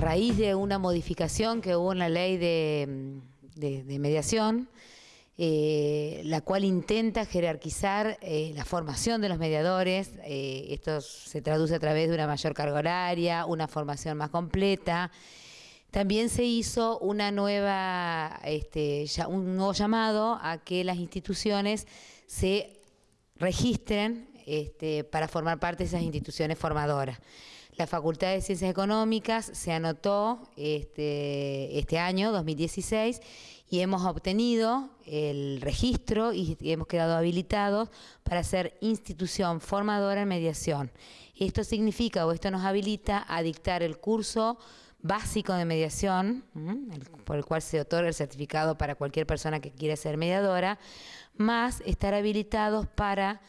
raíz de una modificación que hubo en la ley de, mediación, eh, la cual intenta jerarquizar eh, la formación de los mediadores. Eh, esto se traduce a través de una mayor carga horaria, una formación más completa. También se hizo una nueva, este, un nuevo llamado a que las instituciones se registren este, para formar parte de esas instituciones formadoras. La Facultad de Ciencias Económicas se anotó este, este año, 2016, y hemos obtenido el registro y hemos quedado habilitados para ser institución formadora en mediación. Esto significa o esto nos habilita a dictar el curso básico de mediación, por el cual se otorga el certificado para cualquier persona que quiera ser mediadora, más estar habilitados para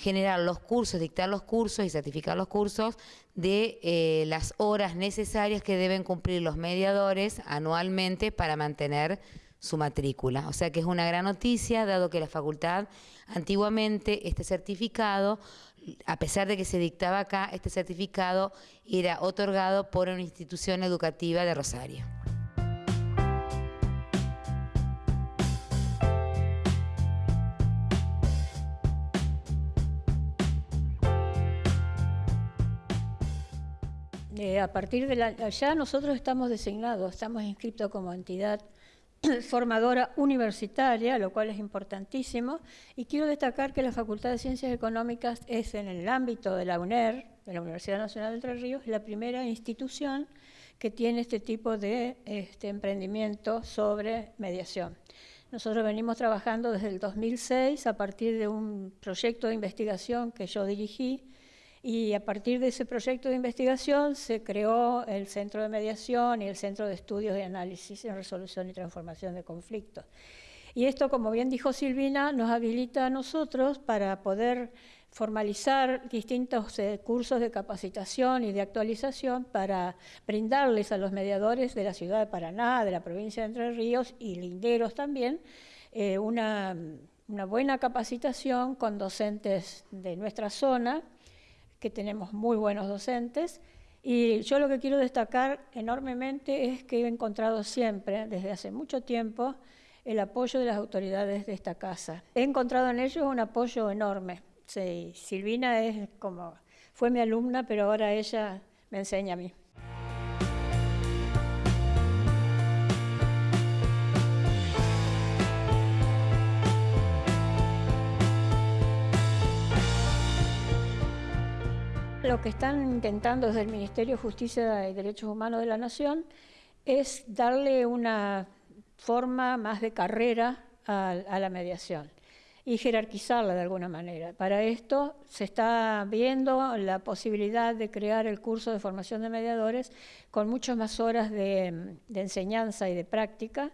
generar los cursos, dictar los cursos y certificar los cursos de eh, las horas necesarias que deben cumplir los mediadores anualmente para mantener su matrícula. O sea que es una gran noticia, dado que la facultad antiguamente este certificado, a pesar de que se dictaba acá, este certificado era otorgado por una institución educativa de Rosario. Eh, a partir de la, ya nosotros estamos designados, estamos inscritos como entidad formadora universitaria, lo cual es importantísimo, y quiero destacar que la Facultad de Ciencias Económicas es en el ámbito de la UNER, de la Universidad Nacional de Entre Ríos, la primera institución que tiene este tipo de este, emprendimiento sobre mediación. Nosotros venimos trabajando desde el 2006 a partir de un proyecto de investigación que yo dirigí, y a partir de ese proyecto de investigación se creó el Centro de Mediación y el Centro de Estudios de Análisis en Resolución y Transformación de Conflictos. Y esto, como bien dijo Silvina, nos habilita a nosotros para poder formalizar distintos eh, cursos de capacitación y de actualización para brindarles a los mediadores de la ciudad de Paraná, de la provincia de Entre Ríos y linderos también, eh, una buena capacitación con docentes de nuestra zona, que tenemos muy buenos docentes. Y yo lo que quiero destacar enormemente es que he encontrado siempre, desde hace mucho tiempo, el apoyo de las autoridades de esta casa. He encontrado en ellos un apoyo enorme. Sí, Silvina es como, fue mi alumna, pero ahora ella me enseña a mí. Lo que están intentando desde el Ministerio de Justicia y Derechos Humanos de la Nación es darle una forma más de carrera a, la mediación y jerarquizarla de alguna manera. Para esto se está viendo la posibilidad de crear el curso de formación de mediadores con muchas más horas de enseñanza y de práctica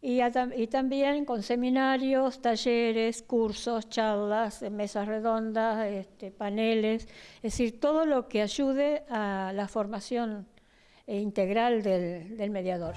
y, también con seminarios, talleres, cursos, charlas, mesas redondas, este, paneles, es decir, todo lo que ayude a la formación integral del mediador.